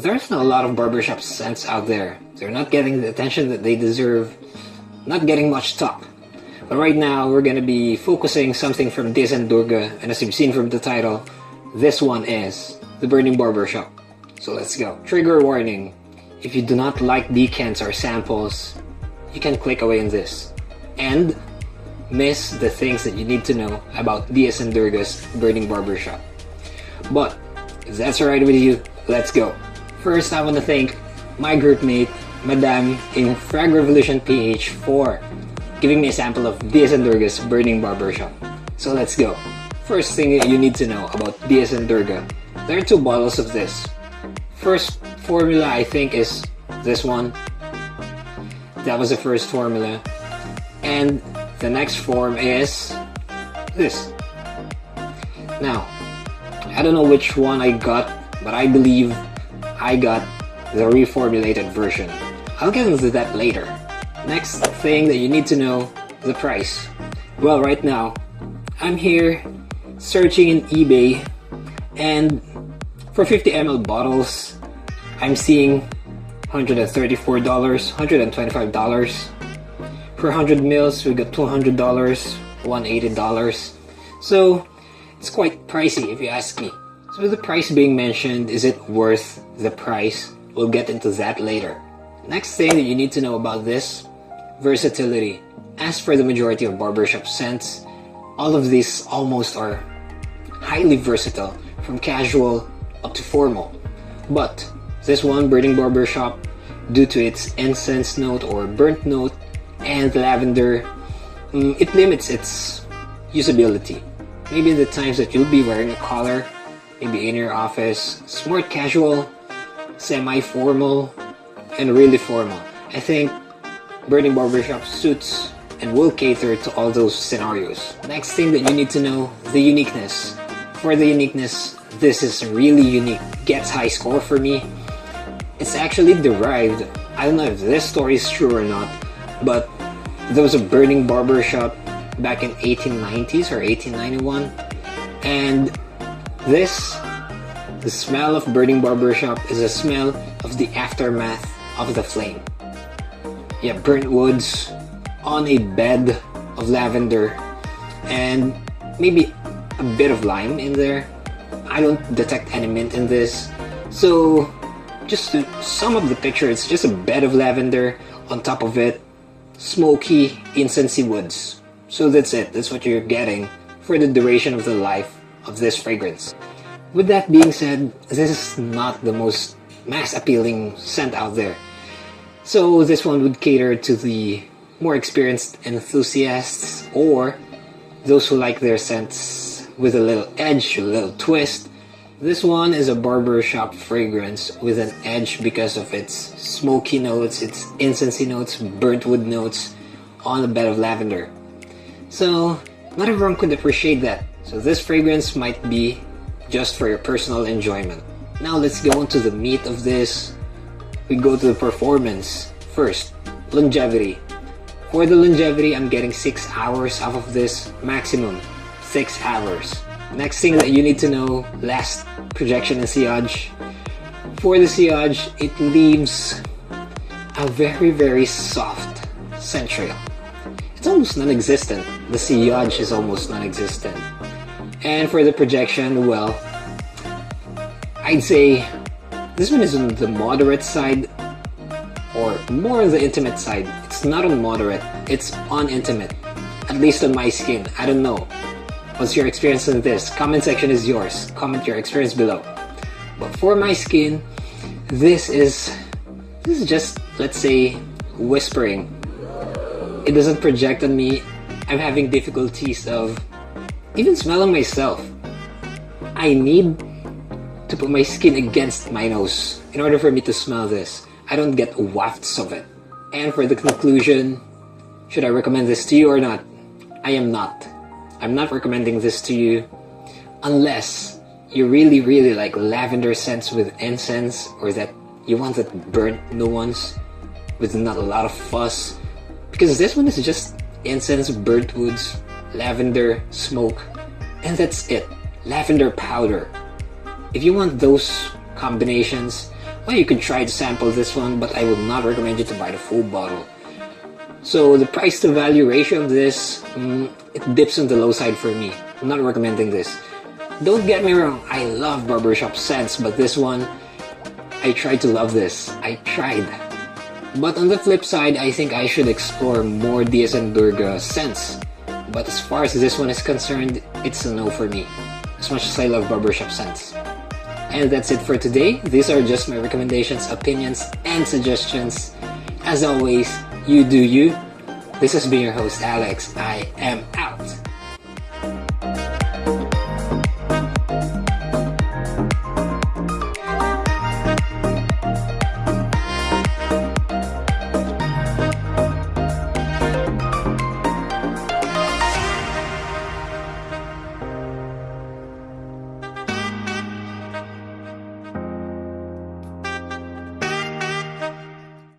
there's not a lot of barbershop scents out there. They're not getting the attention that they deserve, not getting much talk. But right now, we're gonna be focusing something from and Durga, and as you've seen from the title, this one is The Burning Barbershop. So let's go. Trigger warning. If you do not like decants or samples, you can click away in this. And miss the things that you need to know about and Durga's Burning Barbershop. But, if that's alright with you, let's go. First, I want to thank my group mate, Madame in Frag Revolution PH for giving me a sample of and Durga's Burning Barbershop. So let's go. First thing you need to know about and Durga. There are two bottles of this. First formula I think is this one. That was the first formula. And the next form is this. Now, I don't know which one I got, but I believe I got the reformulated version. I'll get into that later. Next thing that you need to know, the price. Well, right now, I'm here searching in eBay and for 50 ml bottles, I'm seeing $134, $125. For 100 mils, we got $200, $180. So, it's quite pricey if you ask me. So with the price being mentioned, is it worth the price? We'll get into that later. Next thing that you need to know about this, versatility. As for the majority of barbershop scents, all of these almost are highly versatile, from casual up to formal. But this one, Burning Barbershop, due to its incense note or burnt note and lavender, mm, it limits its usability. Maybe the times that you'll be wearing a collar, maybe in your office, smart casual, semi-formal, and really formal. I think Burning Barbershop suits and will cater to all those scenarios. Next thing that you need to know, the uniqueness. For the uniqueness, this is really unique. Gets high score for me. It's actually derived, I don't know if this story is true or not, but there was a burning barbershop back in 1890s or 1891 and this the smell of burning barbershop is a smell of the aftermath of the flame. Yeah burnt woods on a bed of lavender and maybe a bit of lime in there. I don't detect any mint in this. So just to sum up the picture it's just a bed of lavender on top of it smoky incensey woods. So that's it, that's what you're getting for the duration of the life of this fragrance. With that being said, this is not the most mass appealing scent out there. So this one would cater to the more experienced enthusiasts or those who like their scents with a little edge, a little twist. This one is a barbershop fragrance with an edge because of its smoky notes, its incensey notes, burnt wood notes on a bed of lavender. So, not everyone could appreciate that. So this fragrance might be just for your personal enjoyment. Now let's go into the meat of this. We go to the performance. First, longevity. For the longevity, I'm getting 6 hours off of this maximum. 6 hours. Next thing that you need to know, last projection and sillage. For the sillage, it leaves a very very soft scent trail it's almost non-existent. The sillage is almost non-existent. And for the projection, well, I'd say this one is on the moderate side or more on the intimate side. It's not on moderate, it's on intimate. At least on my skin. I don't know. What's your experience on this? Comment section is yours. Comment your experience below. But for my skin, this is this is just let's say whispering it doesn't project on me. I'm having difficulties of even smelling myself. I need to put my skin against my nose in order for me to smell this. I don't get wafts of it. And for the conclusion, should I recommend this to you or not? I am not. I'm not recommending this to you unless you really really like lavender scents with incense or that you want that burnt nuance with not a lot of fuss because this one is just incense, burnt woods, lavender, smoke, and that's it. Lavender powder. If you want those combinations, well, you could try to sample this one, but I would not recommend you to buy the full bottle. So the price to value ratio of this, mm, it dips on the low side for me. I'm not recommending this. Don't get me wrong, I love barbershop scents, but this one, I tried to love this. I tried. But on the flip side, I think I should explore more D.S. & Durga scents. But as far as this one is concerned, it's a no for me. As much as I love barbershop scents. And that's it for today. These are just my recommendations, opinions, and suggestions. As always, you do you. This has been your host, Alex. I am out.